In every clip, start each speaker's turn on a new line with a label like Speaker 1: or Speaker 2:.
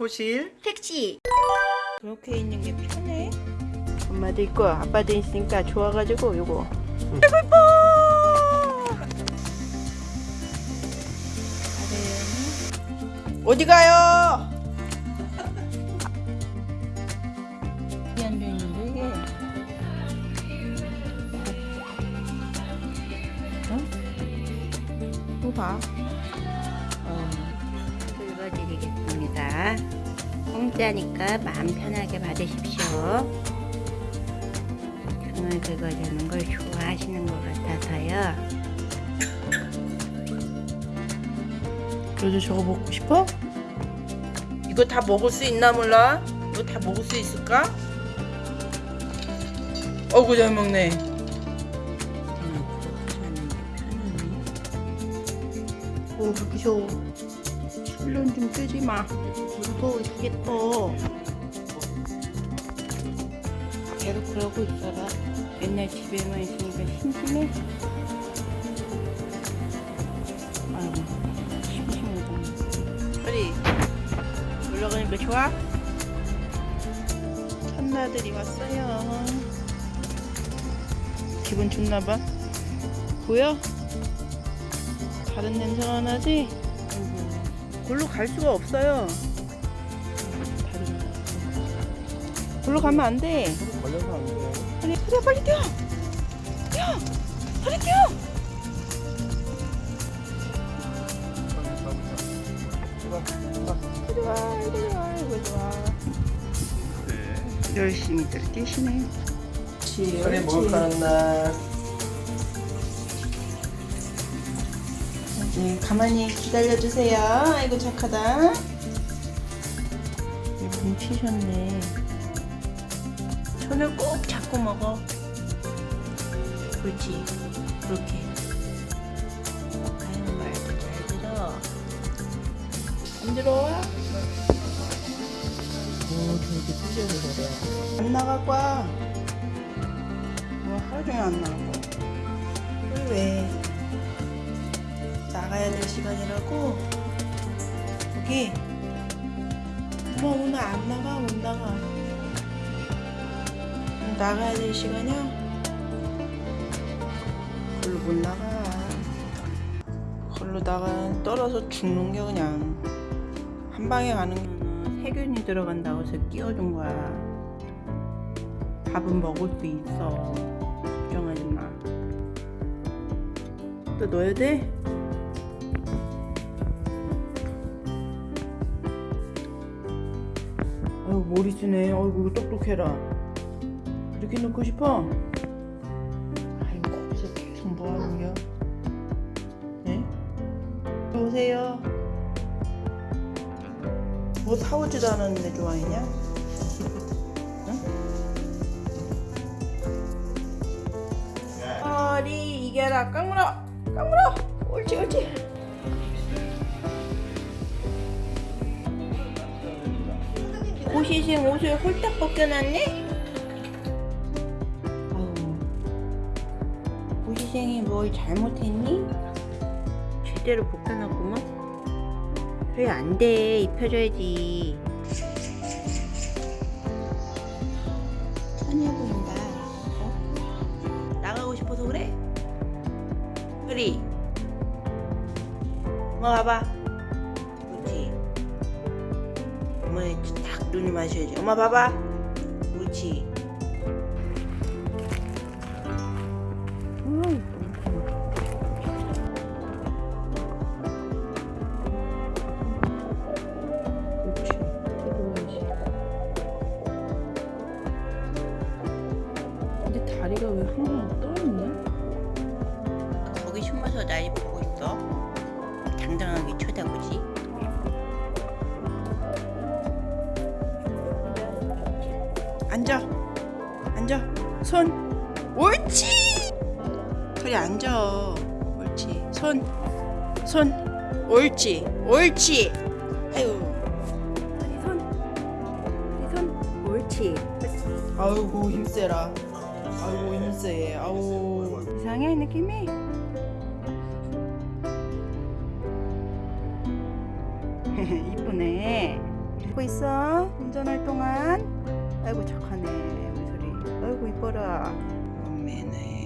Speaker 1: 호실
Speaker 2: 택시
Speaker 3: 그렇게 있는 게 편해?
Speaker 2: 엄마도 있고 아빠도 있으니까 좋아가지고 요거
Speaker 3: 어디 가요? 이안 되는데 이게 어? 또 봐. 어.
Speaker 2: 긁어드리겠 습니다 공짜니까 마음 편하게 받으십시오 등을 긁어주는 걸 좋아하시는 것 같아서요
Speaker 3: 너도 저거 먹고 싶어? 이거 다 먹을 수 있나 몰라? 이거 다 먹을 수 있을까? 어구 잘 먹네. 게오 무서워. 술론 좀 끄지 마. 무서워 죽겠다. 계속 그러고 있어라. 맨날 집에만 있으니까 심심해. 아이고 심심하다. 빨리 놀러 가니까 좋아? 천나들이 왔어요. 기분 좋나봐. 보여? 다른 냄새가 나지? 골로 갈 수가 없어요. 골로 가면 안 돼.
Speaker 1: 걸려서 안 돼요
Speaker 3: 빨리 그래 빨리 뛰어. 뛰어. 빨리 뛰어. 이리 와, 이리 와, 이리 와. 열심히들 뛰시네.
Speaker 1: 먹을 거는 날
Speaker 3: 네, 가만히 기다려주세요. 아이고 착하다. 뭉치셨네. 손을 꼭 잡고 먹어. 그렇지. 그렇게. 아유 말도 잘 들어. 안 들어와?
Speaker 1: 오 되게 찢어져 그래
Speaker 3: 안 나갈 거야. 뭐 하루 종일 안 나갈 거야. 왜 시간이라고? 여기. 엄마 오늘 안 나가 못 나가. 나가야 될 시간이야? 걸로 못 나가. 걸로 나가 떨어져 죽는 게 그냥 한 방에 가는 거는 세균이 들어간다고 해서 끼워준 거야. 밥은 먹을 수 있어. 걱정하지 마. 또 넣어야 돼? 아유 머리 쓰네. 아이고 똑똑해라. 이렇게 넣고 싶어? 아이고 거기서 계속 뭐 하는 거야? 네? 오세요. 뭐 사오지도 않았는데 좋아했냐? 허리 이겨라 깡물어 깡물어 옳지 옳지 고시생 옷을 홀딱 벗겨놨네? 아유 고시생이 뭘 잘못했니?
Speaker 2: 제대로 벗겨놨구만 그래 안돼 입혀줘야지
Speaker 3: 찬이해 보인다 어? 나가고 싶어서 그래? 그리 엄마 봐봐 눈이 마셔야지 엄마 봐봐 뜯어야지 근데 다리가 왜 항상 떠있냐? 거기 숨어서 날 보고 있어. 당당하게 쳐다보지. 앉아. 앉아. 손. 옳지. 그래 앉아. 옳지. 손. 손. 옳지. 옳지. 아유. 우리 손. 우리 손. 옳지. 아이고 힘세라. 아이고 힘세. 아우.
Speaker 2: 이상해 느낌이?
Speaker 3: 이쁘네. 갖고 있어 운전할 동안 아이고 착하네. 우리 소리 아이고 이뻐라. 엄매네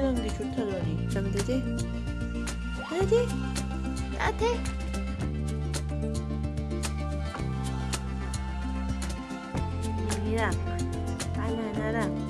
Speaker 3: 신푹신한 게 좋다더니 잠들지? 자지? 따뜻해?
Speaker 2: 이랑 바나나랑